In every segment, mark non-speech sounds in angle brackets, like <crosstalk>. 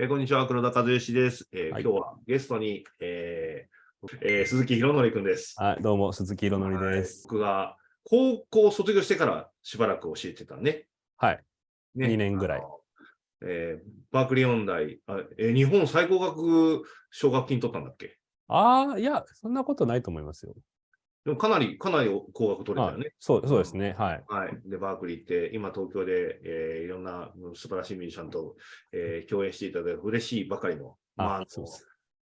えーこんにちは、黒田和義です。えーはい今日はゲストに、えーえー鈴木宏則君です。はい、どうも、鈴木宏則です。僕が高校卒業してからしばらく教えてたね。はい。ね2年ぐらいえーバークリー音大あ、えー日本最高額奨学金取ったんだっけ？ああ、いや、そんなことないと思いますよ。でもかなり、かなり高額取れたよね。そうそうですね。はい。はい。で、バークリーって、今東京で、えーいろんなうん素晴らしいミュージシャンと、えー共演していただいて嬉しいばかりの、まあ、そうです。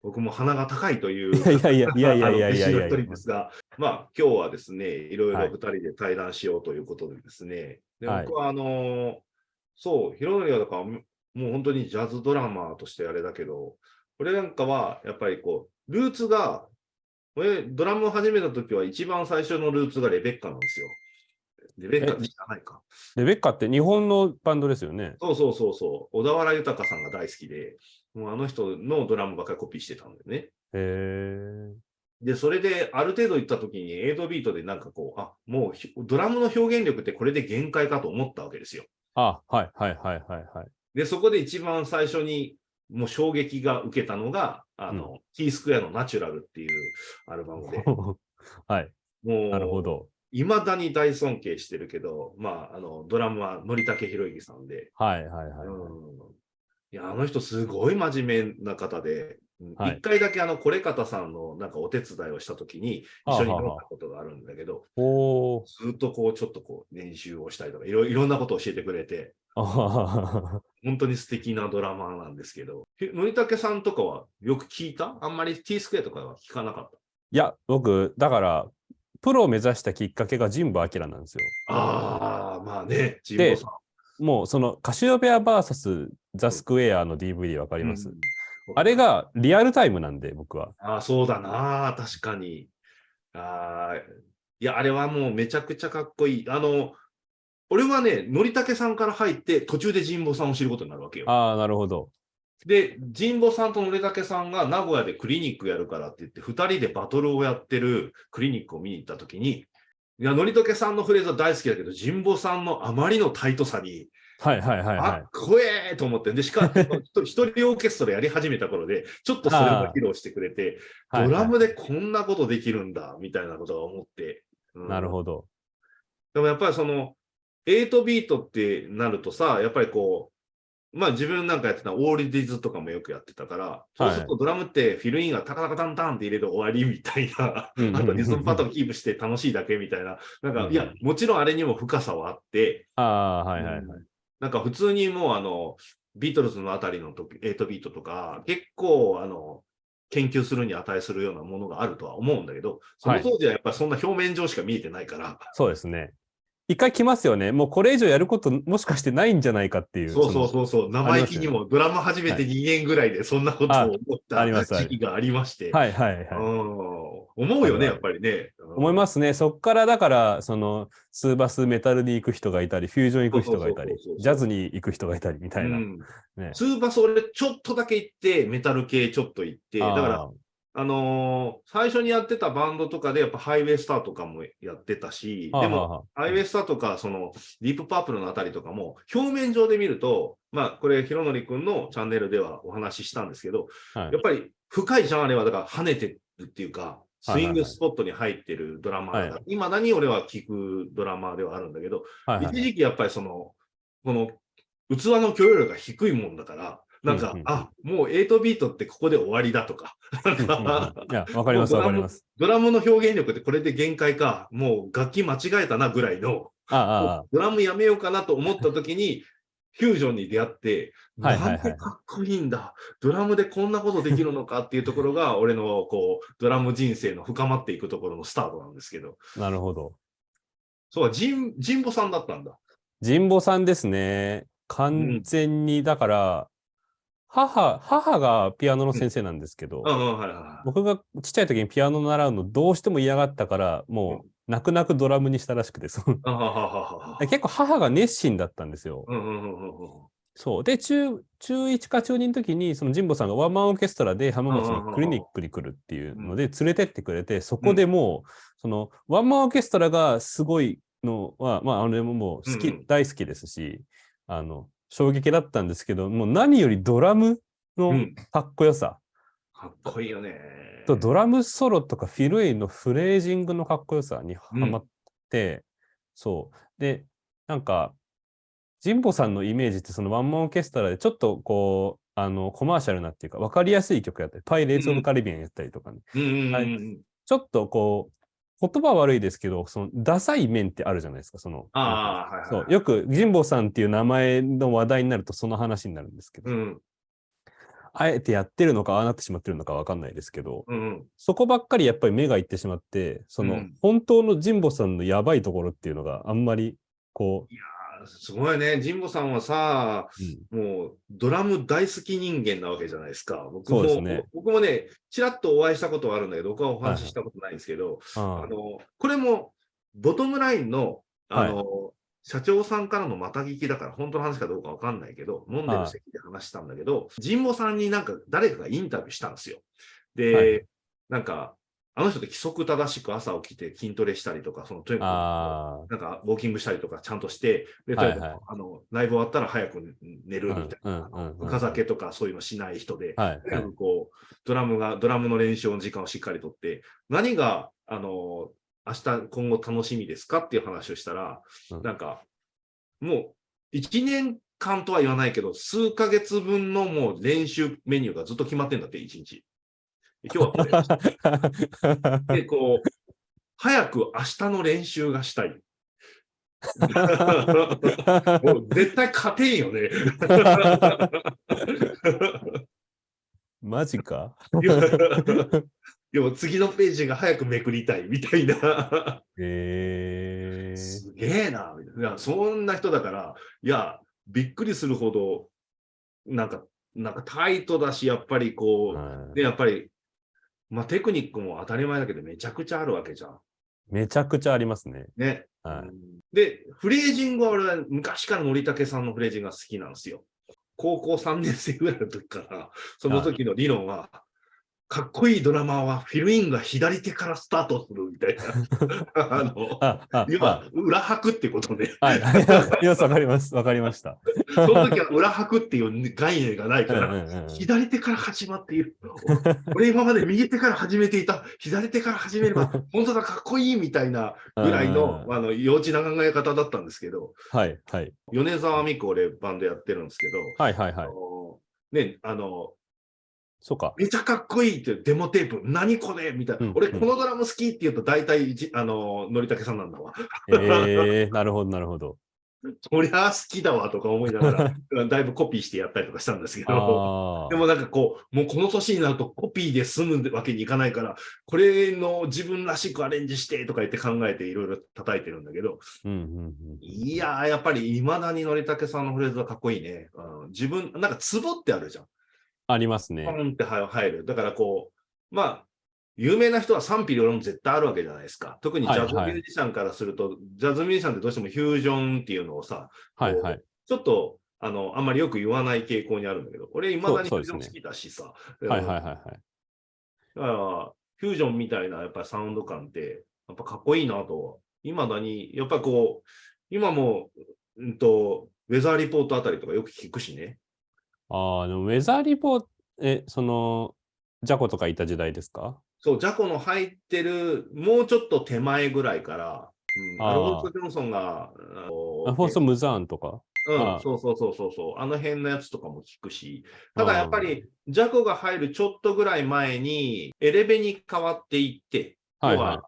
僕も鼻が高いという。<laughs> いやいやいやいやいやいやいやいやすが、まあ、今日はですね、いろいろはい二人で対談しようということでですね、ではい僕はあのーそう、ヒロノリはだから、もう本当にジャズドラマーとしてあれだけど、これなんかは、やっぱりこう、ルーツが、俺、ドラムを始めた時は一番最初のルーツがレベッカなんですよ。レベッカって知らないか。レベッカって日本のバンドですよね。そうそうそうそう。小田原豊さんが大好きで、もうあの人のドラムばっかりコピーしてたんだよね。へえ。で、それである程度行った時に8ビートでなんかこう、あ、もうひドラムの表現力ってこれで限界かと思ったわけですよ。あ、はいはいはいはいはい。で、そこで一番最初にもう衝撃が受けたのが、あの、キースクエアのナチュラルっていうアルバムで、<laughs> はい。もう、なるほど。いまだに大尊敬してるけど、まあ、あの、ドラムはのりたけひろゆきさんで、はいはいはい。うんいや、あの人すごい真面目な方で、うんはい一回だけあの、これ方さんのなんかお手伝いをしたときに一緒に飲んだことがあるんだけど、おー。ずっとこう、ちょっとこう、練習をしたりとか、いろいろんなことを教えてくれて、<laughs> 本当に素敵なドラマーなんですけど、へのりたけさんとかはよく聞いた？あんまり T スクエアとかは聞かなかった？いや、僕、だから、プロを目指したきっかけが神保明なんですよ。ああ、まあね、ジンボさん。もう、その、カシオペア VS ザ・スクエアの DVD わかります、うんあれ、がリアルタイムなんで、僕は。ああ、そうだな、確かに。ああ、いや、あれはもうめちゃくちゃかっこいい。あの、俺はね、のりたけさんから入って、途中で神保さんを知ることになるわけよ。ああ、なるほど。で、神保さんとのりたけさんが名古屋でクリニックやるからって言って、二人でバトルをやってるクリニックを見に行ったときに、いや、のりたけさんのフレーズは大好きだけど、神保さんのあまりのタイトさに、はいはいはいはあっこえーと思って、で、しかも、<laughs> 一人オーケストラやり始めた頃で、ちょっとそれも披露してくれて、ドラムでこんなことできるんだ、みたいなことが思って。うんなるほど。でもやっぱりその、8ビートってなるとさ、やっぱりこう、まあ自分なんかやってたオールディズとかもよくやってたから、そうするとドラムってフィルインがタカタカタンタンって入れると終わりみたいな、あとリズムパターンキープして楽しいだけみたいな、なんか、うんいや、もちろんあれにも深さはあって、ああ、はいはいはい。なんか普通にもうあの、ビートルズのあたりの時8ビートとか、結構あの、研究するに値するようなものがあるとは思うんだけど、その当時はやっぱりそんな表面上しか見えてないから、そうですね。一回来ますよね。もうこれ以上やることもしかしてないんじゃないかっていう。そうそうのそうそう、生意気にもドラム始めて2年ぐらいでそんなことを思った時期がありまして、はいはいはい。うん思うよね、やっぱりね。思いますね。そっからだから、その、スーバスメタルに行く人がいたり、フュージョン行く人がいたりジャズに行く人がいたりみたいな。うんねツーバス俺ちょっとだけ行って、メタル系ちょっと行って、だからあのー最初にやってたバンドとかで、やっぱハイウェイスターとかもやってたし、でも、も、ハイウェイスターとか、その、ディープパープルのあたりとかも、表面上で見ると、まあ、これ、ひろのりくんのチャンネルではお話ししたんですけど、はい。やっぱり深いジャンルは、だから跳ねてるっていうか、スイングはいはいはいスポットに入ってるドラマーだ。から、は今何俺は聞くドラマーではあるんだけど、はいはい一時期やっぱりその、この器の許容量が低いもんだから、なんか、うんうあ、もう8ビートってここで終わりだとか、いや、<laughs> わかりますわかります。ドラムの表現力ってこれで限界か、もう楽器間違えたなぐらいの、あああドラムやめようかなと思った時に、フュージョンに出会って、なんてかっこいいんだ、ドラムでこんなことできるのかっていうところが、<laughs> 俺のこう、ドラム人生の深まっていくところのスタートなんですけど、あ、なるほど。そう、ジン、ジンボさんだったんだ。神保さんですね。完全に、だから、母、母がピアノの先生なんですけど。僕がちっちゃい時にピアノ習うのどうしても嫌がったから、もう泣く泣くドラムにしたらしくて、そ結構母が熱心だったんですよ。そう。で、中、中1か中2の時に、その神保さんがワンマンオーケストラで浜松のクリニックに来るっていうので連れてってくれて、そこでもう、そのワンマンオーケストラがすごいのは、まあ、あれももう好き、大好きですし、あの、衝撃だったんですけど、もう何よりドラムのうん。かっこよさ、かっこいいよね。とドラムソロとかフィルインのフレージングのかっこよさにハマって、そう。で、なんか、神保さんのイメージってそのワンマンオーケストラでちょっとこう、あの、コマーシャルなっていうか、わかりやすい曲やったり、パイレーツ・オブ・カリビアンやったりとかね、ちょっとこう、言葉は悪いですけど、その、ダサい面ってあるじゃないですか、その。ああ、はいはい。そう、よく神保さんっていう名前の話題になるとその話になるんですけど、うん。あえてやってるのか、ああなってしまってるのかわかんないですけど、うんうん。そこばっかりやっぱり目がいってしまって、その、うん本当の神保さんのやばいところっていうのがあんまり、こあすごいね。神保さんはさ、う、うん。もうドラム大好き人間なわけじゃないですか。僕もね。僕もね、ちらっとお会いしたことはあるんだけど、僕はお話ししたことないんですけど、ああ。のこれもボトムラインのあの、社長さんからのまた聞きだから、本当の話かどうかわかんないけど、飲んでる席で話したんだけど、神保さんになんか誰かがインタビューしたんですよ。で、はい。なんか、あの人って規則正しく朝起きて筋トレしたりとか、そのとにかくあなんかウォーキングしたりとかちゃんとして、で、はいはいとにかくあのライブ終わったら早く寝るみたいな、うんうんうんうん深酒とかそういうのしない人で、あ、はい、はい。こう、ドラムが、ドラムの練習の時間をしっかりとって、何が、あの、明日、今後楽しみですかっていう話をしたら、うんなんか、もう、1年間とは言わないけど、数ヶ月分のもう練習メニューがずっと決まってんだって、1日。で今日はこれ。で、<laughs> こう、早く明日の練習がしたい。<laughs> もう絶対勝てんよね。マジか？でも次のページが早くめくりたいみたいな。えー、すげえなみたいな。そんな人だから、いや、びっくりするほど、なんか、なんかタイトだし、やっぱりこう、はいで、やっぱり、まあテクニックも当たり前だけど、めちゃくちゃあるわけじゃん。めちゃくちゃありますね。ね。はいうんで、フレージングは俺は昔からのりたけさんのフレージングが好きなんですよ。高校3年生ぐらいの時から、その時の理論は、かっこいいドラマーはフィルインが左手からスタートするみたいな。<laughs> あの、あ、あ、要は裏拍ってことね。はい。はい。よくわかります。わかりました。その時は裏拍っていう概念がないかうんら、うんうん左手から始まっている。俺今まで右手から始めていた。左手から始めれば、<laughs> 本当だ、かっこいいみたいなぐらいのうんあの幼稚な考え方だったんですけど、はい、はい。米沢美子俺バンドやってるんですけど、はい、はい、はい。ね、あの、そうか。めちゃかっこいいってデモテープ、何これ？みたいな。うん俺、このドラム好きって言うと、大体じ、あの、のりたけさんなんだわ。えー、なるほど、なるほど。そりゃ好きだわとか思いながら、<laughs> だいぶコピーしてやったりとかしたんですけど。あでもなんかこう、もうこの年になるとコピーで済むわけにいかないから、これの自分らしくアレンジしてとか言って考えていろいろ叩いてるんだけど、ーうん、うん、うん。いやー、やっぱり未だにのりたけさんのフレーズはかっこいいね。うん自分、なんかツボってあるじゃん。ありますねポ。ンって入る。だからこう、まあ、有名な人は賛否両論絶対あるわけじゃないですか。特にジャズミュージシャンからすると、ジャズミュージシャンってどうしてもフュージョンっていうのをさ、はい、はい。ちょっと、あの、あんまりよく言わない傾向にあるんだけど、俺、未だにフュージョン好きだしさ。はい、はい、はい。はいだから、フュージョンみたいなやっぱりサウンド感って、やっぱかっこいいなと、未だに、やっぱこう、今も、うんと、ウェザーリポートあたりとかよく聞くしね。ああ、でもウェザーリポート、え、その、ジャコとかいた時代ですか？そう、ジャコの入ってる、もうちょっと手前ぐらいから、うん、あーアルフォンソ・ジョンソンが、あのあフォー。ス・ムザーンとか？うんそうそうそうそうそう、あの辺のやつとかも聞くし、ただやっぱり、ジャコが入るちょっとぐらい前に、エレベに変わっていって、はい、は要は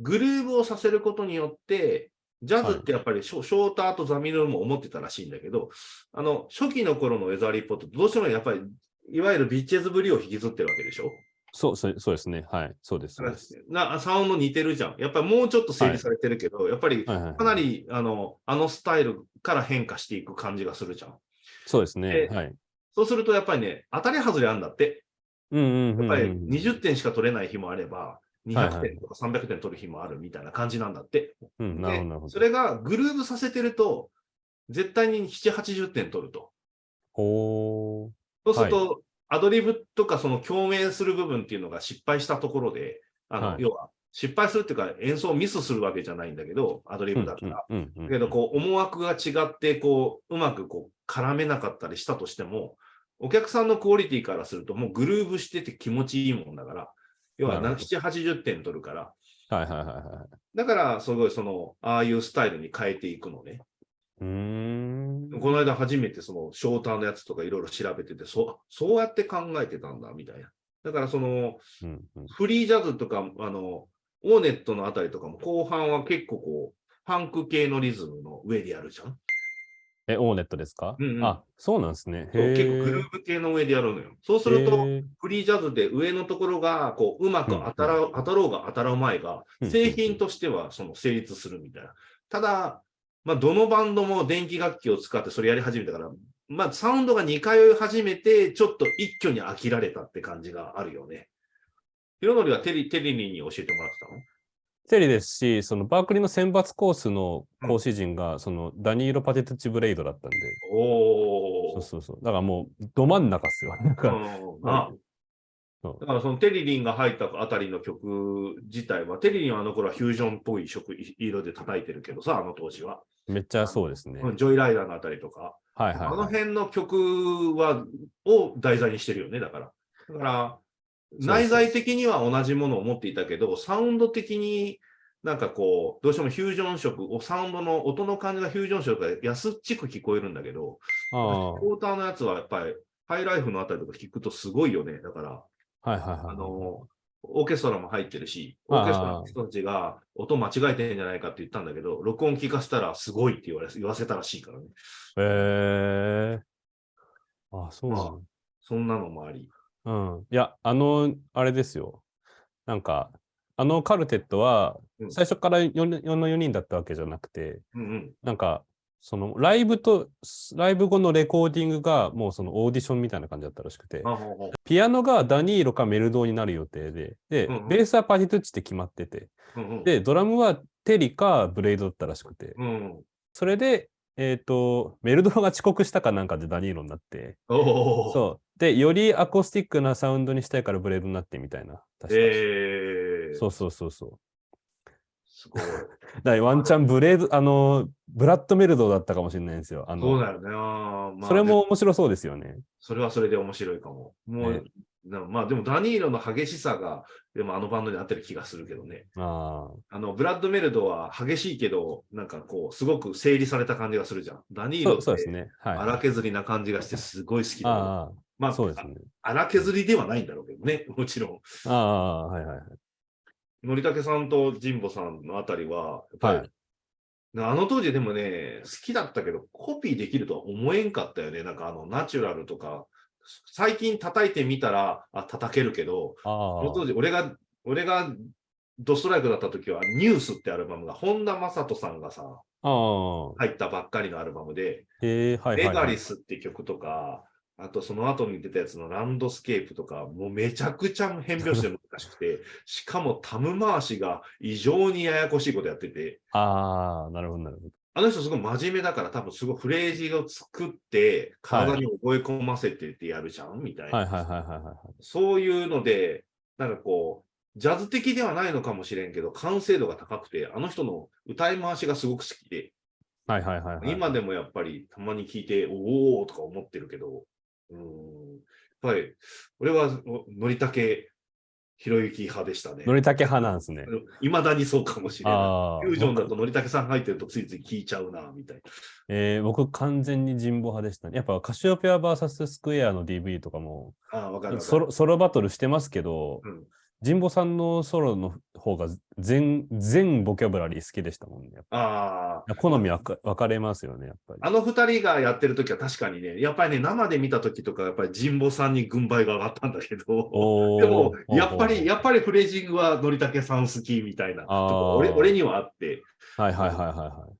グルーブをさせることによって、ジャズってやっぱりショ,、ショーターとザミルも思ってたらしいんだけど、あの初期の頃のウェザーリポートどうしてもやっぱり、いわゆるビッチェズぶりを引きずってるわけでしょ？い。そう、そうそうですね。はい。そうです。なサウンド似てるじゃん。やっぱりもうちょっと整理されてるけど、やっぱりはい、はい。かなりあのあのスタイルから変化していく感じがするじゃん。そうですね。ではい。そうするとやっぱりね、当たり外れあるんだって。うんうんうんうん。やっぱり20点しか取れない日もあれば、はい200はい点とか300点取る日もあるみたいな感じなんだって。うそれがグルーブさせてると、絶対に7、80点取ると。ほそうすると、アドリブとかその共鳴する部分っていうのが失敗したところで、あのはい要は失敗するっていうか演奏をミスするわけじゃないんだけど、アドリーブだから。だけど、こう、思惑が違って、こう、うまくこう、絡めなかったりしたとしても、お客さんのクオリティからすると、もうグルーブしてて気持ちいいもんだから、要はなるほ7、80点取るから、はいはいはいはい。だから、すごいその、ああいうスタイルに変えていくのね。うーん。この間初めてその、ショーターのやつとかいろいろ調べてて、そう、そうやって考えてたんだ、みたいな。だからその、うんうんフリージャズとか、あの、オーネットのあたりとかも後半は結構こう、ファンク系のリズムの上でやるじゃん。え、オーネットですか、うんうんあ、そうなんですね。結構グルーブ系の上でやるのよ。そうすると、フリージャズで上のところが、こう、うまく当たら、当たろうが当たらうまいがうん、製品としてはその成立するみたいな。ただ、まあ、どのバンドも電気楽器を使ってそれやり始めたから、まあ、サウンドが似通い始めて、ちょっと一挙に飽きられたって感じがあるよね。ヒロノリはテリ、テリリに教えてもらってたの？テリーですし、そのバークリーの選抜コースの講師陣が、そのダニーロ・パテトゥチ・ブレイドだったんで、おー。そうそうそう。だからもう、ど真ん中っすよ。<laughs> なんか、うんあだからそのテリリンが入ったあたりの曲自体は、テリリンはあの頃はフュージョンっぽい色色で叩いてるけどさ、あの当時は。めっちゃそうですね。うんジョイライダーのあたりとか、はいはい、あのはい。辺の曲は、を題材にしてるよね、だから。だから、内在的には同じものを持っていたけど、サウンド的になんかこう、どうしてもフュージョン色、サウンドの音の感じがフュージョン色が安っちく聞こえるんだけど、あクォーターのやつはやっぱり、ハイライフのあたりとか聞くとすごいよね。だから、あ、はいはいはい。あの、オーケストラも入ってるし、オーケストラの人たちが音間違えてんじゃないかって言ったんだけど、録音聞かせたらすごいって言われ言わせたらしいからね。へえあ、そうなの、そんなのもあり。うん。いや、あの、あれですよ。なんか、あのカルテットはうん、最初から 4, 4の4人だったわけじゃなくて、うんうん。なんか、そのライブと、ライブ後のレコーディングがもうそのオーディションみたいな感じだったらしくて、ピアノがダニーロかメルドーになる予定で、で、うんうんベースはパティトゥッチって決まってて、うんうん、で、ドラムはテリかブレイドだったらしくて、うん。それで、えっ、と、メルドーが遅刻したかなんかでダニーロになって。そう。で、よりアコースティックなサウンドにしたいからブレイドになってみたいな。確かえー、そうそうそうそう。すごい。<laughs> だワンチャンブレード、あの、ブラッドメルドだったかもしれないんですよ。あの、そうだよね。まあそれでも面白そうですよね。それはそれで面白いかも。もう、ねなまあでもダニーロの激しさが、でもあのバンドに合ってる気がするけどね。ああの、ブラッドメルドは激しいけど、なんかこう、すごく整理された感じがするじゃん。ダニあ。ーロって、そうそうですね。はい。荒削りな感じがして、すごい好きだ、あまあ、そうですね。荒削りではないんだろうけどね、<laughs> もちろん。ああ、はいはいはい。のりたけさんと神保さんのあたりは、やっぱり、はいあの当時でもね、好きだったけど、コピーできるとは思えんかったよね。なんかあの、ナチュラルとか、最近叩いてみたら、あ、叩けるけど、あその当時、俺が、俺がドストライクだった時は、ニュースってアルバムが、本田正人さんがさ。入ったばっかりのアルバムで、レはい。ガリスって曲とか、あとその後に出たやつのランドスケープとか、もうめちゃくちゃ変拍子で難しくて、しかもタム回しが異常にややこしいことやってて、ああ、なるほど、なるほど。あの人すごい真面目だから多分すごいフレージを作って体に覚え込ませてってやるじゃんみたいな。はいはいはいはいはいはい。そういうので、なんかこう、ジャズ的ではないのかもしれんけど、完成度が高くて、あの人の歌い回しがすごく好きで、はいはいはい、はい。今でもやっぱりたまに聞いて、おおとか思ってるけど、うーん、やっぱり、俺はおのりたけひろゆき派でしたね。のりたけ派なんですね。いまだにそうかもしれない。フュージョンだ僕とのりたけさん入ってるとついつい聞いちゃうな、みたいな。えー僕完全に人望派でしたね。やっぱカシオペア VS スクエアの DV とかもああ、わかるソロバトルしてますけど、うん神保さんのソロの方が全全ボキャブラリー好きでしたもんね。ああ、ぱ好みはか分かれますよね、やっぱり。あの二人がやってる時は確かにね、やっぱりね、生で見た時とか、やっぱり神保さんに軍配が上がったんだけど、<laughs> でも、やっぱり、やっぱりフレージングはのりたけさん好きみたいな俺、俺にはあって、はいはいはいはいはい。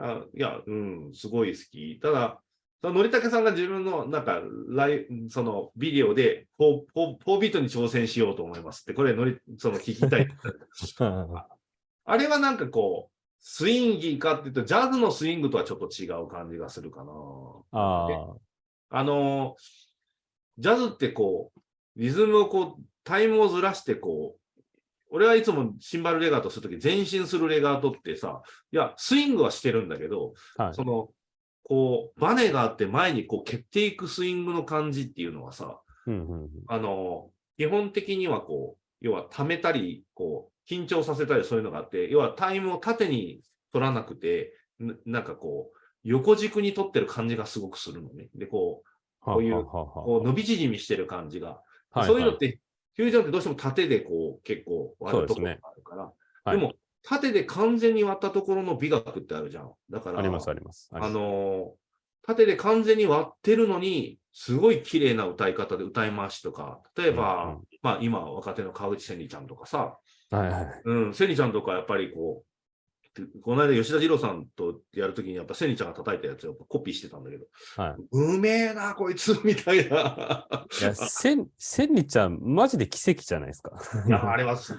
あいや、うん、すごい好き。ただ、そののりたけさんが自分の、なんか、ライそのビデオで4、4 4ビートに挑戦しようと思いますって、これのり、その聞きたい。<laughs> あれはなんかこう、スインギーかっていうと、ジャズのスイングとはちょっと違う感じがするかな。ああの、ジャズってこう、リズムをこう、タイムをずらしてこう、俺はいつもシンバルレガートするとき、前進するレガートってさ、いや、スイングはしてるんだけど、あ、はい。その、こう、バネがあって前にこう蹴っていくスイングの感じっていうのはさ、うんうんうんあの、基本的にはこう、要は溜めたり、こう、緊張させたりそういうのがあって、要はタイムを縦に取らなくて、ななんかこう、横軸に取ってる感じがすごくするのね。で、こう、こういうこう伸び縮みしてる感じが。はいそういうのって、フュージョンってどうしても縦でこう、結構割るところがあるから。はいでも、縦で完全に割ったところの美学ってあるじゃん。だから、ありますあります。あのー縦で完全に割ってるのに、すごい綺麗な歌い方で歌い回しとか、例えば、うんうんまあ今若手の川口千里ちゃんとかさ、はいはい。うん、千里ちゃんとかやっぱりこう、この間吉田二郎さんとやるときにやっぱ千里ちゃんが叩いたやつをコピーしてたんだけど、はうめえな、こいつ、みたいな。いや、せん、千里ちゃん、マジで奇跡じゃないですか。いや、あれはす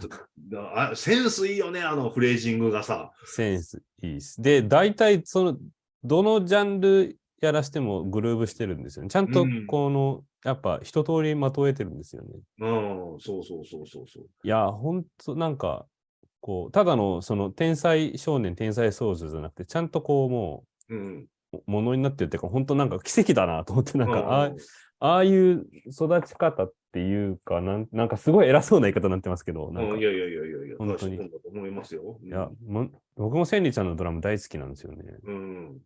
あ、センスいいよね、あのフレージングがさ。センスいいです。で、大体、その、どのジャンルやらしてもグルーブしてるんですよね。ちゃんとうん、この、やっぱ一通りまとえてるんですよね。うん、そうそうそうそうそう。いや、ほんと、なんか、こう、ただの、その、天才少年、天才少女じゃなくて、ちゃんとこう、もうん。う、ものになってるっていうか、本当なんか奇跡だなと思って、なんか、ああうんああいう育ち方っていうかなん、なんかすごい偉そうな言い方になってますけど、なんか、いやいやいやいやいや、本当に思いますよ。うんや、も僕も千里ちゃんのドラム大好きなんですよね。うん。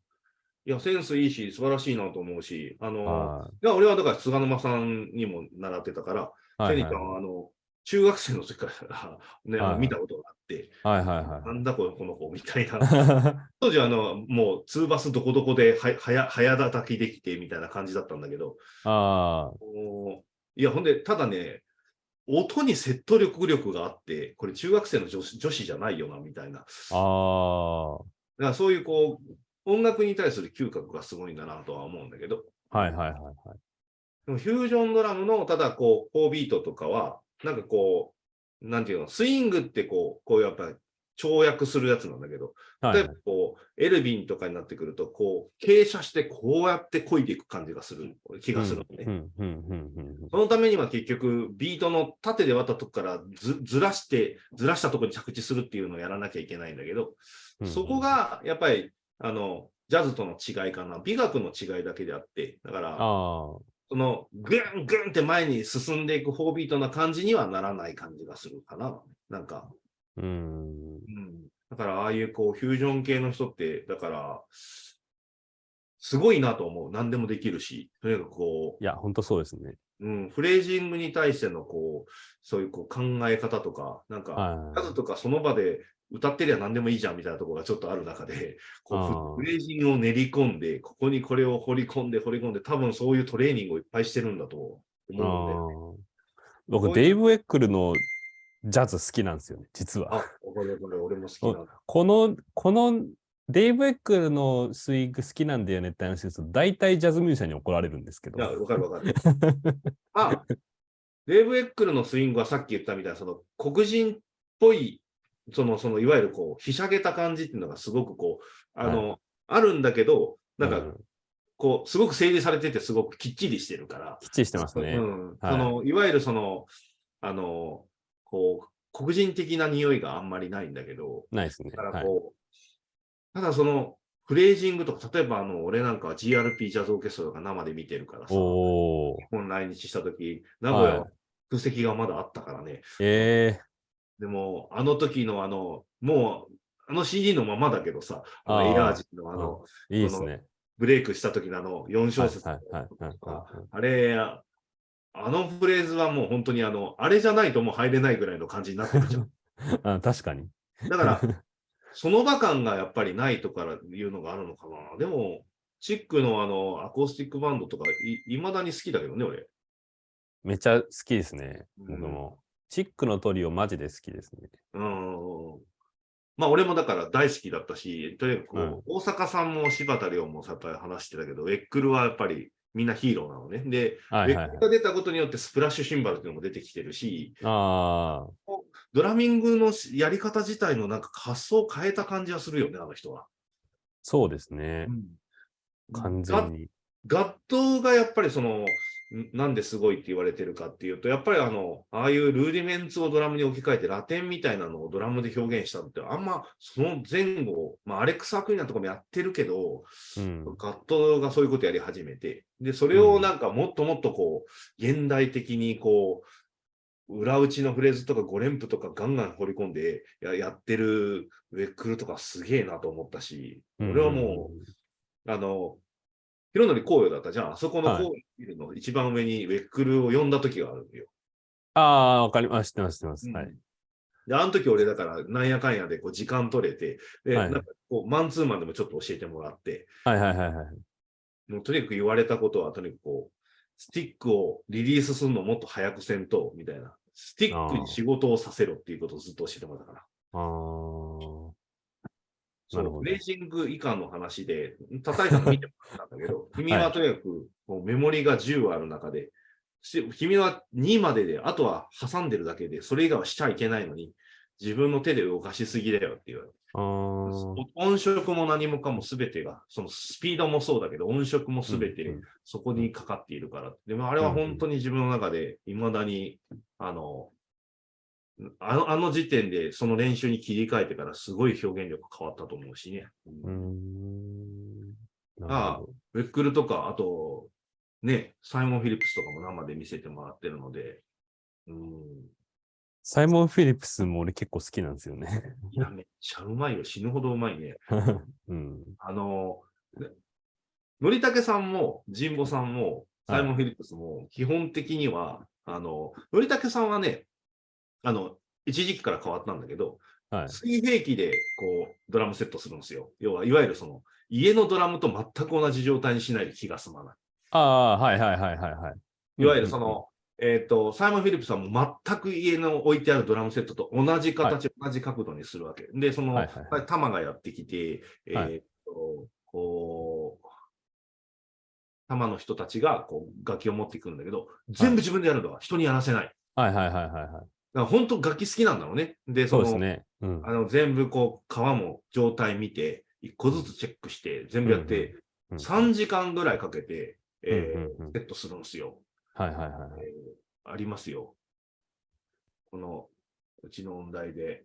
いや、センスいいし、素晴らしいなと思うし、あの、はいや、俺はだから菅沼さんにも習ってたから、い。はいはいセリちゃんは、あの、中学生の時から <laughs> ね、あのはいはい見たことがあって、はいはいはなんだこのこの子みたいな。い。<laughs> 当時はあの、もう、ツーバスどこどこでは早早叩きできてみたいな感じだったんだけど、あいや、ほんで、ただね、音に説得力力があって、これ中学生の女子女子じゃないよな、みたいな。だかあらそういうこう、音楽に対する嗅覚がすごいんだなとは思うんだけど、あ、はいはいはいはい。でもフュージョンドラムの、ただこう、4ビートとかは、なんかこう、なんていうの、スイングってこう、こういうやっぱり跳躍するやつなんだけど、例えばこう、エルビンとかになってくると、こう、傾斜してこうやって漕いでいく感じがする気がするのね。そのためには結局、ビートの縦で割ったとこからずずらして、ずらしたところに着地するっていうのをやらなきゃいけないんだけど、うんそこがやっぱり、あの、ジャズとの違いかな。美学の違いだけであって、だから、の、ぐんぐんって前に進んでいく4ビートな感じにはならない感じがするかな。なんか、あ、うん。うん。だから、ああいうこう、フュージョン系の人って、だから、すごいなと思う。何でもできるし、とにかくこいや、本当そうですね。う、うん、フレージングに対してのこう、そういうこう考え方とか、なんか、はいジャズとかその場で歌ってりゃ何でもいいじゃんみたいなところがちょっとある中で、<laughs> こうフフレージングを練り込んで、ここにこれを掘り込んで掘り込んで、多分そういうトレーニングをいっぱいしてるんだと思うんで。僕、デイブ・エックルのジャズ好きなんですよね、実あ、は。この、この、デイブ・エックルのスイング好きなんだよねって話ですと、大体ジャズミュージシャンに怒られるんですけど。いや、わかるわかる。<laughs> あ、デーブ・エックルのスイングはさっき言ったみたいな、その黒人っぽい、その、その、いわゆるこう、ひしゃげた感じっていうのがすごくこう、あの、あるんだけど、なんか、うんこう、すごく整理されてて、すごくきっちりしてるから。きっちりしてますね。うん。はいその、いわゆるその、あの、こう、黒人的な匂いがあんまりないんだけど、ないですね。だからはい。こう、ただその、フレージングとか、例えばあの、俺なんかは GRP ジャズオーケストラとか生で見てるからさ。日本来日した時名古屋は空席がまだあったからね。えでも、あの時のあの、もう、あの CD のままだけどさ、あのエラージのあの、ー、いいですね。ブレイクした時のあの4小節あれ、あのフレーズはもう本当にあの、あれじゃないともう入れないぐらいの感じになってるじゃん。<laughs> あ確かに。だから、<laughs> その場感がやっぱりないとからいうのがあるのかな。でも、チックのあの、アコースティックバンドとかい、いまだに好きだけどね、俺。めっちゃ好きですね。うん僕も。チックのトリオマジで好きですね。うん。まあ、俺もだから大好きだったし、とにかくこう、うん大阪さんも柴田亮もやっぱり話してたけど、ウェックルはやっぱりみんなヒーローなのね。で、はいはいはいウェックル。が出たことによってスプラッシュシンバルっていうのも出てきてるし、あドラミングのやり方自体のなんか発想を変えた感じはするよね、あの人は。そうですね。完全に。ガットがやっぱりその、んなんですごいって言われてるかっていうと、やっぱりあの、ああいうルーディメンツをドラムに置き換えてラテンみたいなのをドラムで表現したのって、あんまその前後、まあ、アレックス・アクイナとかもやってるけど、うん。ガットがそういうことやり始めて、で、それをなんかもっともっとこう、現代的にこう、裏打ちのフレーズとか5連符とかガンガン掘り込んでややってるウェックルとかすげえなと思ったし、俺はもう、あの、広則紅葉だったじゃん。あそこのはい紅葉見るの一番上にウェックルを呼んだ時があるんよ。ああ、わかります。知ってます、知ってます。はい。で、あの時俺だからなんやかんやでこう時間取れて、で、はいなんかこうマンツーマンでもちょっと教えてもらって、はいはいはいはい。もうとにかく言われたことはとにかくこう、スティックをリリースするのもっと早くせんと、みたいな。スティックに仕事をさせろっていうことをずっと教えてもらったから。ああ。そう、なるほど。レーシング以下の話で、叩いたの見てもらったんだけど、<laughs> 君はとにかくこうメモリが10ある中で、し君は2までで、あとは挟んでるだけで、それ以外はしちゃいけないのに、自分の手で動かしすぎだよって言われ音色も何もかも全てが、そのスピードもそうだけど、音色も全てうんうん。そこにかかっているから。でもあれは本当に自分の中で、未だに、あの、あのあの時点でその練習に切り替えてからすごい表現力変わったと思うしね。うーん。あほどウェックルとか、あと、ね、サイモン・フィリップスとかも生で見せてもらってるので、うん。サイモン・フィリップスも俺結構好きなんですよね。いや、めっちゃうまいよ。死ぬほどうまいね。<laughs> うん。あの、ねのりたけさんも、神保さんも、サイモン・フィリップスも、基本的には、あの、のりたけさんはね、あの、一時期から変わったんだけど、はい。水平器で、こう、ドラムセットするんですよ。要は、いわゆるその、家のドラムと全く同じ状態にしないと気が済まない。ああ、はいはいはいはいはい。いわゆるその、えっ、と、サイモン・フィリップスさんも全く家の置いてあるドラムセットと同じ形、同じ角度にするわけ。で、その、はいはいがやってきて、えっ、はいと、こう、玉の人たちがこう楽器を持っていくんだけど、全部自分でやるのは人にやらせない。はいはいはいはいはい。だ本当楽器好きなんだろうね。で、そそうの、ですね。うん。あの全部こう、皮も状態見て、一個ずつチェックして、全部やって、うん3時間ぐらいかけて、えーセットするんですよ。はいはいはいはい。えーありますよ。この、うちの音大で、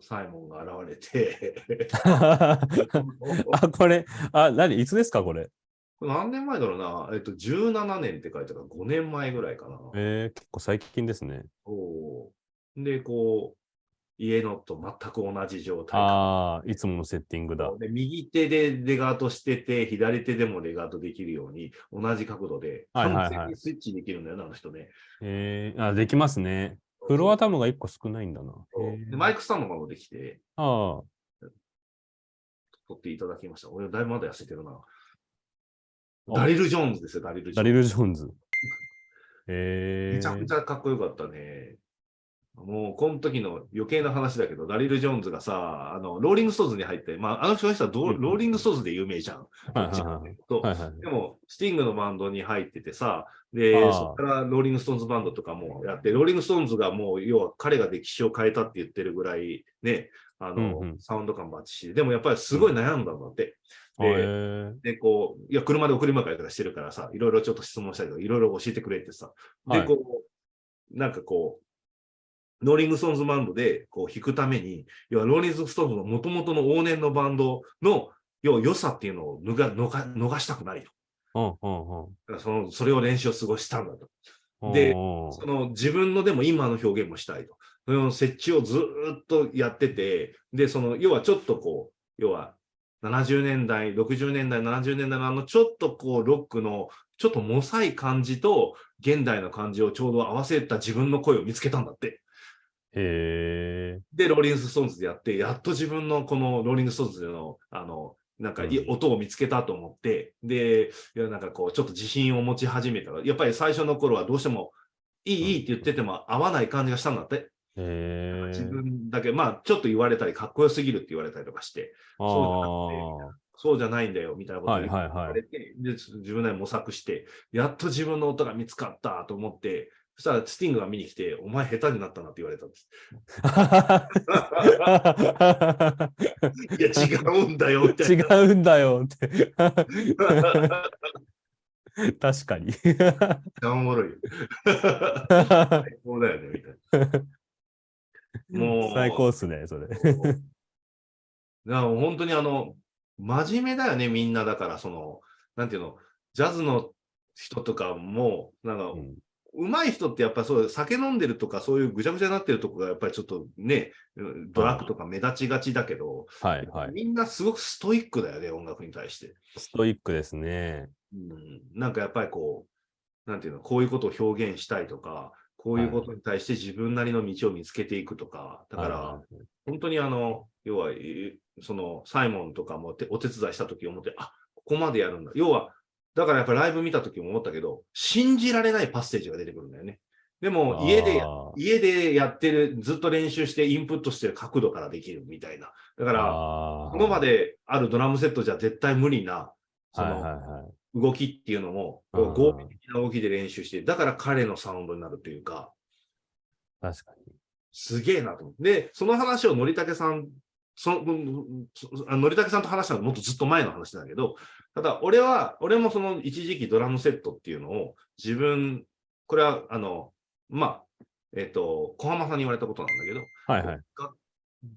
サイモンが現れて、<laughs> あ、これ、あ、何？いつですかこれ？何年前だろうな、えっと、17年って書いてあるから5年前ぐらいかな。えー、結構最近ですね。そうで、こう、家のと全く同じ状態。ああ、いつものセッティングだ。で右手でレガートしてて、左手でもレガートできるように、同じ角度で、はいはいはい完全にスイッチできるんだよな、あの人ね。えー、あ、できますね。フロアタムが1個少ないんだな。でマイクスタンドがもできて、ああ、取っていただきました。俺、だいぶまだ痩せてるな。あダリル・ジョーンズですよ、ダリル・ジョーンズ。ダリル・ジョーンズ。<laughs> えめちゃくちー、ゃかっこよかったね。もう、この時の余計な話だけど、ダリル・ジョーンズがさ、あの、ローリング・ストーズに入って、まあ、あの人はローリング・ストーズで有名じゃん。でも、スティングのバンドに入っててさ、で、ああそこからローリング・ストーンズバンドとかもやって、ローリング・ストーンズがもう、要は彼が歴史を変えたって言ってるぐらい、ね、あの、うんうん。サウンド感バッチシで、でもやっぱりすごい悩んだんだって。えー、で、こう、いや、車で送り迎えとかしてるからさ、いろいろちょっと質問したけど、いろいろ教えてくれってさ。で、はい。こう、なんかこう、ローリング・ストーンズバンドでこう弾くために、要はローリング・ストーンズの元々の往年のバンドの、要は良さっていうのを逃が逃逃したくないと。そのそれを練習をすごいしたんだと。でその自分のでも今の表現もしたいと。その折衷をずーっとやってて、で、その、要はちょっとこう、要は70年代、60年代、70年代のあのちょっとこうロックのちょっともさい感じと現代の感じをちょうど合わせた自分の声を見つけたんだって。へえで、ローリング・ストーンズでやって、やっと自分のこのローリング・ストーンズでの、あの、なんかいうん。音を見つけたと思って、で、いやなんかこう、ちょっと自信を持ち始めた。ら、やっぱり最初の頃はどうしても、いい、いいって言ってても合わない感じがしたんだって。へえ自分だけ、まあ、ちょっと言われたり、かっこよすぎるって言われたりとかして、あそうそうじゃないんだよ、みたいなことを言はいはいはい。われて、で、自分なりに模索して、やっと自分の音が見つかったと思って、そしたらスティングが見に来て、お前下手になったなって言われたんです。<laughs> いや、違うんだよ、みたいな。違うんだよって。確かに。おもろいよ。最高だよね、みたいな。もう、最高っすね、それ。だから本当にあの、真面目だよね、みんな。だから、その、なんていうの、ジャズの人とかも、なんか、うん上手い人ってやっぱそう、酒飲んでるとか、そういうぐちゃぐちゃになってるとこが、やっぱりちょっとね、ドラッグとか目立ちがちだけど、はいはい。みんなすごくストイックだよね、音楽に対して。ストイックですね。うん、なんかやっぱりこう、なんていうの、こういうことを表現したいとか、こういうことに対して自分なりの道を見つけていくとか、だから、本当にあの、要は、えーその、サイモンとかもてお手伝いしたとき思って、あ、ここまでやるんだ。要は、だからやっぱりライブ見たときも思ったけど、信じられないパステージが出てくるんだよね。でも、家で家でやってる、ずっと練習してインプットしてる角度からできるみたいな。だから、この場であるドラムセットじゃ絶対無理な、その、はい。動きっていうのも、合理的な動きで練習して、だから彼のサウンドになるというか、確かに。すげえなと思って。で、その話をのりたけさん、その、あのりたけさんと話したのはもっとずっと前の話だけど、ただ俺は、俺もその一時期ドラムセットっていうのを自分、これは、あの、まあ、えっ、と、小浜さんに言われたことなんだけど、はいはい。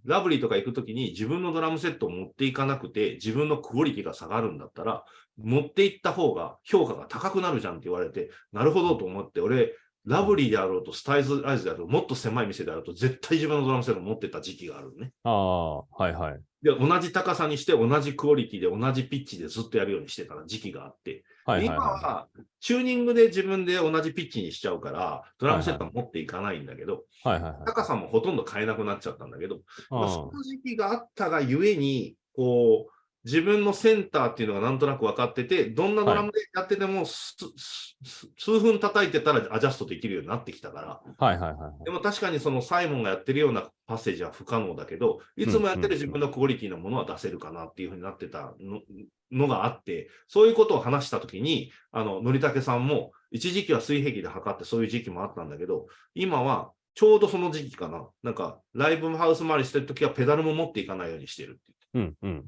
ラブリーとか行くときに自分のドラムセットを持っていかなくて、自分のクオリティが下がるんだったら、持っていった方が評価が高くなるじゃんって言われて、なるほどと思って、俺、ラブリーであろうと、スタイズアイズであろうと、もっと狭い店であろうと、絶対自分のドラムセットを持ってた時期があるのね。ああ、はいはい。で、同じ高さにして、同じクオリティで、同じピッチでずっとやるようにしてた時期があって、今はいはいははチューニングで自分で同じピッチにしちゃうから、ドラムセットは持っていかないんだけど、い。はいはいはい。高さもほとんど変えなくなっちゃったんだけど、まあ、あその時期があったがゆえに、こう、自分のセンターっていうのがなんとなく分かってて、どんなドラムでやってても、すすす数分叩いてたらアジャストできるようになってきたから、あはいはいはい。でも確かにそのサイモンがやってるようなパッセージは不可能だけど、いつもやってる自分のクオリティのものは出せるかなっていうふうになってたののがあって、そういうことを話したときに、あの、のりたけさんも、一時期は水平器で測ってそういう時期もあったんだけど、今はちょうどその時期かな。なんか、ライブハウス回りしてるときはペダルも持っていかないようにしてるって言って。うんうん。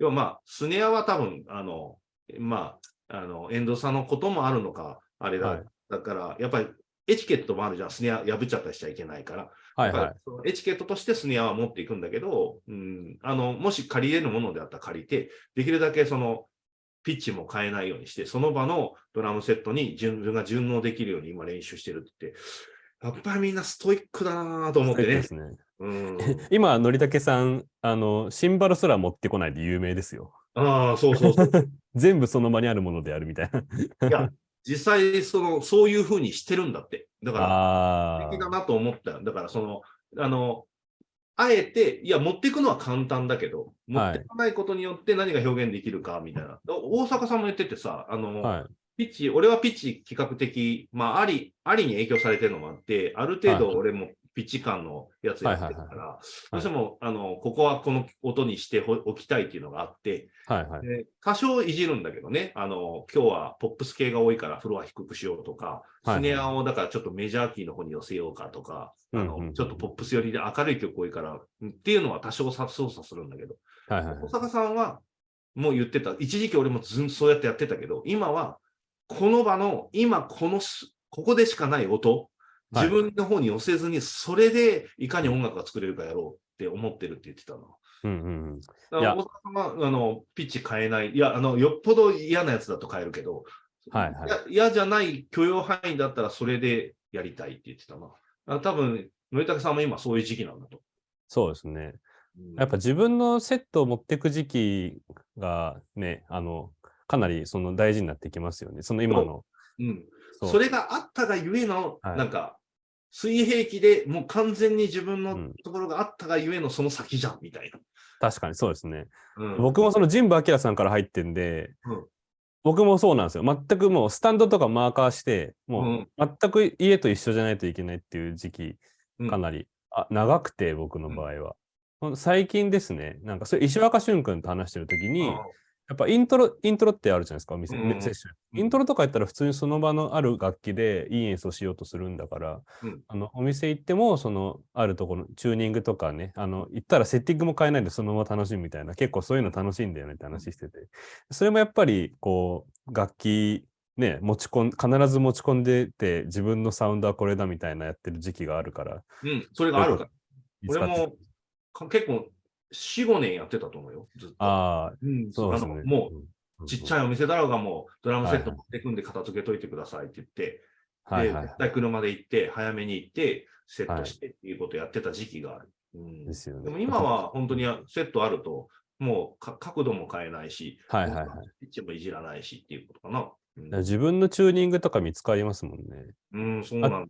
要はまあ、スネアは多分、あの、まあ、あの、エンド差のこともあるのか、あれだ。はいだから、やっぱりエチケットもあるじゃん。スネア破っちゃったりしちゃいけないから。はいはい。そのエチケットとしてスネアは持っていくんだけど、うん、あの、もし借りれるものであったら借りて、できるだけその、ピッチも変えないようにして、その場のドラムセットに自分が順応できるように今練習してるってやっぱりみんなストイックだなと思ってねね。うん、<laughs> 今、のりたけさん、あの、シンバルすら持ってこないで有名ですよ。ああ、そうそうそう。<laughs> 全部その場にあるものであるみたいな。いや、実際、その、そういうふうにしてるんだって。だから、あ素敵だなと思ったよ。だから、その、あの、あえて、いや、持っていくのは簡単だけど、持っていかないことによって何が表現できるか、みたいな。大阪さんも言っててさ、あの、あ。はい。ピッチ、俺はピッチ比較的、まあ、あり、ありに影響されてるのもあって、ある程度はい俺もピッチ感のやつやってるかはいら、どうしても、あの、ここはこの音にしておきたいっていうのがあって、はいはい。で多少いじるんだけどね、あの、今日はポップス系が多いからフロア低くしようとか、はいスネアをだからちょっとメジャーキーの方に寄せようかとか、あのうんうんうん。ちょっとポップス寄りで明るい曲多いから、うんっていうのは多少さ操作するんだけど、はいはいさんはもう言ってた、一時期俺もずんそうやってやってたけど、今はこの場の、今このす、ここでしかない音、はい自分の方に寄せずに、それでいかに音楽が作れるかやろうって思ってるって言ってたの。うんうんうん。だかいやら大阪はあのピッチ変えない。いや、あの、よっぽど嫌なやつだと変えるけど、はいはいや嫌じゃない許容範囲だったらそれでやりたいって言ってたな。あ多分、のりたけさんも今そういう時期なんだと。そうですね。うんやっぱ自分のセットを持っていく時期がね、あの、かなりその大事になってきますよね。その今の。うん、それがあったがゆえの、はいなんか、水平器でもう完全に自分のうん。ところがあったがゆえのその先じゃん、みたいな。確かにそうですね。うん。僕もその神保明さんから入ってんで、うん。僕もそうなんですよ。全くもうスタンドとかマーカーして、もう全く家と一緒じゃないといけないっていう時期、うん。かなり、あ長くて、僕の場合は。最近ですね、なんかそれ石若俊君と話してるときに、やっぱイントロ、イントロってあるじゃないですか、お店、うんセッション。うんイントロとかやったら普通にその場のある楽器でいい演奏しようとするんだから、うんあのお店行っても、そのあるところ、チューニングとかね、あの行ったらセッティングも変えないでそのまま楽しむみたいな、結構そういうの楽しいんだよねって話してて。それもやっぱり、こう、楽器ね、持ち込ん、必ず持ち込んでて、自分のサウンドはこれだみたいなやってる時期があるから。うん、それがあるから。俺もか結構4、5年やってたと思うよ。ずっと。ああ、うん、そうですね。もう、ちっちゃい。いお店だろうがもう、ドラムセットはいはい持ってくんで片付けといてくださいって言って、で、はいはい絶対車で行って、早めに行って、セットしてっていうことをやってた時期がある。うんですよね。でも今は本当にセットあると、もうか角度も変えないし、はいはいはいピッチもいじらないしっていうことかな。うん自分のチューニングとか見つかりますもんね。うん、そうなんだ。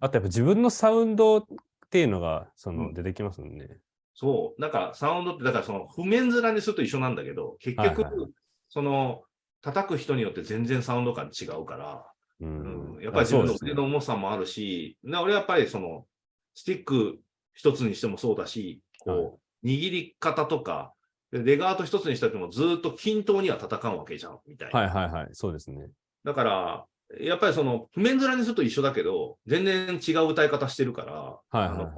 あとやっぱ自分のサウンドっていうのがそのうん出てきますもんね。そう。だからサウンドって、だからその譜面面にすると一緒なんだけど、結局、はいはいその、叩く人によって全然サウンド感違うから、ううんん。やっぱり自分の腕の重さもあるし、な俺はやっぱりその、スティック一つにしてもそうだし、こう、握り方とか、でレガート一つにしてもずっと均等には叩かんわけじゃん、みたいな。はいはいはい。そうですね。だから、やっぱりその、譜面面にすると一緒だけど、全然違う歌い方してるから、はいはい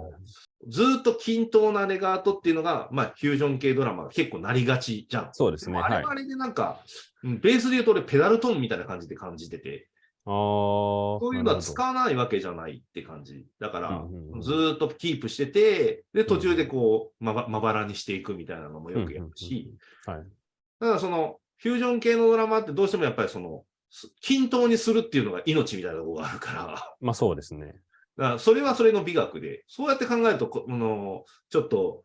ずーっと均等なレガートっていうのが、まあ、フュージョン系ドラマが結構なりがちじゃん。そうですね。もあれはあれでなんか、うんベースで言うと俺ペダルトーンみたいな感じで感じてて、あー。そういうのは使う。わないわけじゃないって感じ。だから、うんうんうんずーっとキープしてて、で、途中でこう、まばまばらにしていくみたいなのもよくやるし、はい。ただその、フュージョン系のドラマってどうしてもやっぱりその、す均等にするっていうのが命みたいなところがあるから、まあそうですね。だからそれはそれの美学で、そうやって考えると、こあのちょっと、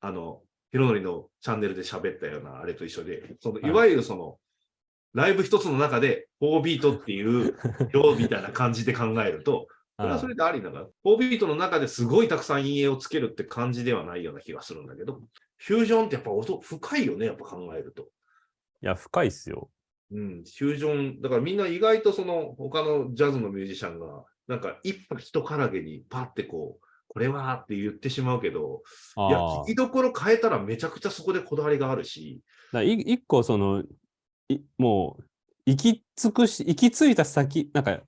あの、ヒロノリのチャンネルで喋ったようなあれと一緒で、そのはいいわゆるその、ライブ一つの中で4ビートっていう <laughs> 量みたいな感じで考えると、それはそれでありながら、4ビートの中ですごいたくさん陰影をつけるって感じではないような気がするんだけど、フュージョンってやっぱ音深いよね、やっぱ考えると。いや、深いっすよ。うん、フュージョン、だからみんな意外とその他のジャズのミュージシャンが、なんか一歩一からげにパってこう、これはって言ってしまうけど、いや、聞きどころ変えたらめちゃくちゃそこでこだわりがあるし、だ一個その、いもう、行き尽くし、行き着いた先、なんか、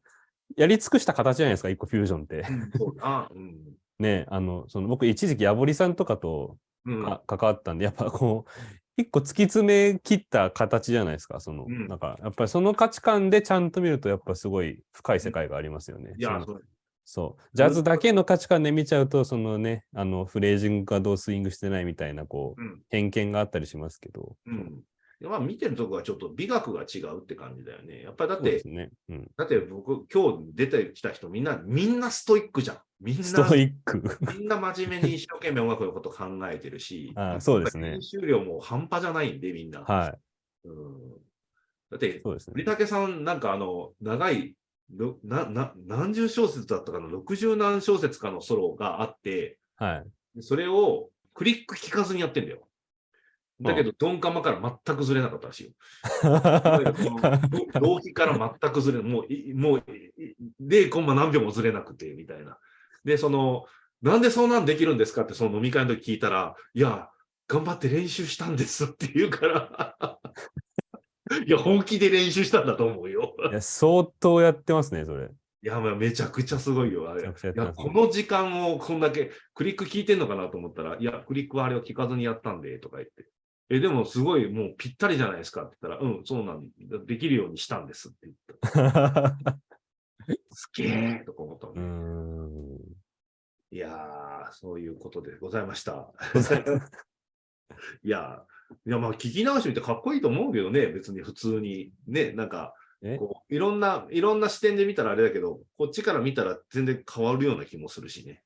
やり尽くした形じゃないですか、一個フュージョンって。そう。だな、うん。<laughs> ね、あの、その僕一時期ヤボリさんとかとうん、か関わったんで、やっぱこう、一個突き詰め切った形じゃないですか、その、うんなんか、やっぱりその価値観でちゃんと見ると、やっぱすごい深い世界がありますよね。いや、そそう。ジャズだけの価値観で見ちゃうと、そのね、あの、フレージングがどうスイングしてないみたいな、こう、うん。偏見があったりしますけど。うん。まあ見てるとこはちょっと美学が違うって感じだよね。やっぱりだってね。うん。だって僕、今日出てきた人みんな、みんなストイックじゃん。みんな、ストイック。みんな真面目に一生懸命音楽のこと考えてるし、<laughs> あそうですね練習量も半端じゃないんで、みんな。はい。うん、だって、そうですね。さん、なんかあの、長い、ろなな何十小節だったかな、60何小節かのソロがあって、はい。それをクリック聞かずにやってんだよ。だけど、ドンカマから全くずれなかったらしいよ。<laughs> 浪費から全くずれ。もうい、もう、い0コンマ何秒もずれなくて、みたいな。で、その、なんでそんなんできるんですかって、その飲み会の時聞いたら、いや、頑張って練習したんですって言うから、<laughs> いや、本気で練習したんだと思うよ。いや、相当やってますね、それ。いや、まあめちゃくちゃすごいよ、あれ。いめちゃくちゃやこの時間をこんだけ、クリック聞いてんのかなと思ったら、いや、クリックはあれを聞かずにやったんで、とか言って。え、でもすごいもうぴったりじゃないですかって言ったら、うん、そうなんだ。できるようにしたんですって言った。すげえとか思ったもん <laughs> うーね。ん。いやー、そういうことでございました。<laughs> いやー、いやまあ聞き直してみてかっこいいと思うけどね、別に普通に。ね、なんか、え？こういろんな、いろんな視点で見たらあれだけど、こっちから見たら全然変わるような気もするしね。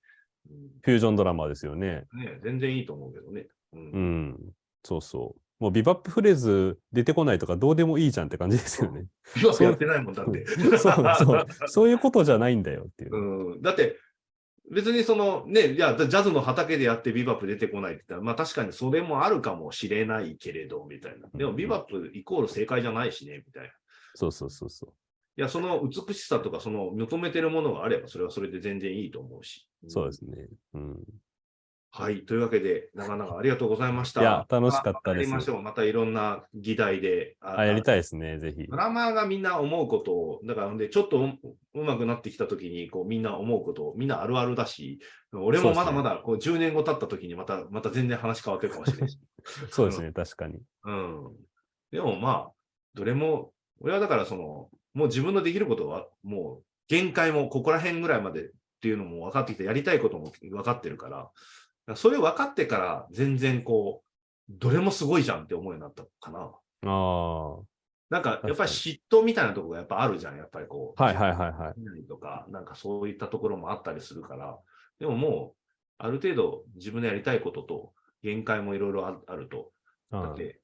フュージョンドラマですよね。うん、ね全然いいと思うけどね。うんうん。そうそう。もうビバップフレーズ出てこないとかどうでもいいじゃんって感じですよね。ビバップやってないもんだって。<laughs> そうそう。そういうことじゃないんだよっていう。うん、だって、別にそのね、いや、ジャズの畑でやってビバップ出てこないって言ったら、まあ確かにそれもあるかもしれないけれど、みたいな。でもビバップイコール正解じゃないしね、みたいな。いそうそうそうそう。や、その美しさとか、その求めてるものがあれば、それはそれで全然いいと思うし。そうですね。うん。はい。というわけで、長々ありがとうございました。いや楽しかったですまやりましょう。またいろんな議題で。ああ、やりたいですね、ぜひド。ラマーがみんな思うことを、だから、で、ちょっとううまくなってきたときに、こう、みんな思うことを、みんなあるあるだし、俺もまだまだ、こう、10年後経ったときに、また、また全然話変わってるかもしれないし。<laughs> そうですね、確かに。うん。でもまあ、どれも、俺はだからその、もう自分のできることは、もう限界もここら辺ぐらいまでっていうのも分かってきて、やりたいことも分かってるから、それ分かってから全然こう、どれもすごいじゃんって思うようになったかな。あなんかやっぱり嫉妬みたいなところがやっぱあるじゃん、やっぱりこう。あ。はいはいはいはい。とか、なんかそういったところもあったりするから、でももう、ある程度自分のやりたいことと限界もいろいろああると、だあって、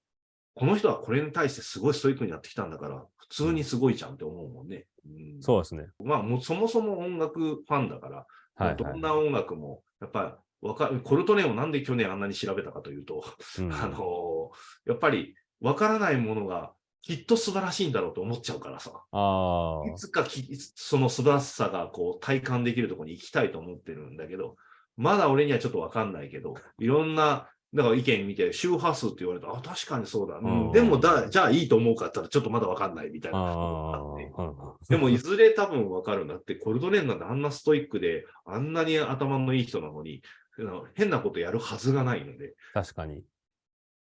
この人はこれに対してすごいストイックにやってきたんだから、普通にすごいじゃんって思うもんね。うん、そうですね。まあもうそもそも音楽ファンだから、はい、はい。どんな音楽も、やっぱりコルトネをなんで去年あんなに調べたかというと、うん <laughs> あのやっぱりわからないものがきっと素晴らしいんだろうと思っちゃうからさ。あいつかきその素晴らしさがこう体感できるところに行きたいと思ってるんだけど、まだ俺にはちょっとわかんないけど、いろんな、だから意見見て、周波数って言われたら、あ、確かにそうだ。うんうんでもだ、じゃあいいと思うかったら、ちょっとまだわかんないみたいあ。な。ああってあ。でも、いずれ多分わかるんだって、コルドレーンなんてあんなストイックで、あんなに頭のいい人なのに、変なことやるはずがないので、確かに。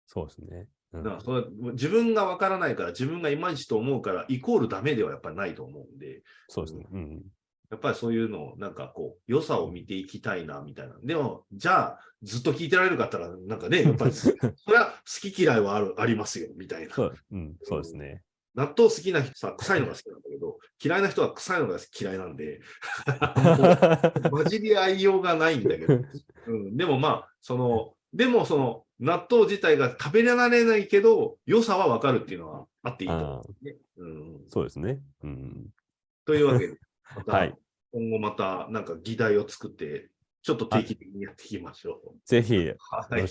そうですね。うんだからそれ自分がわからないから、自分がいまいちと思うから、イコールダメではやっぱりないと思うんで、そうですね。うん。やっぱりそういうのを、なんかこう、良さを見ていきたいな、みたいな。でも、じゃあ、ずっと聞いてられるかったら、なんかね、やっぱり、<laughs> それは好き嫌いはあるありますよ、みたいな。そう、うん、そうですね。納豆好きな人さ、臭いのが好きなんだけど、嫌いな人は臭いのが嫌いなんで、<laughs> 混じり合いようがないんだけど、うん、でもまあ、その、でもその、納豆自体が食べられないけど、良さはわかるっていうのはあっていいと思あう、ね。うん、そうですね。うん。というわけで、<laughs> また、はい今後またなんか議題を作って、ちょっと定期的にやっていきましょう。ぜひ、よはい。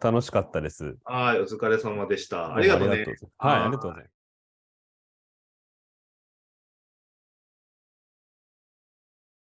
楽しかったです。はい、お疲れ様でした。ありがとうねござい。ますはい、ありがとうございます。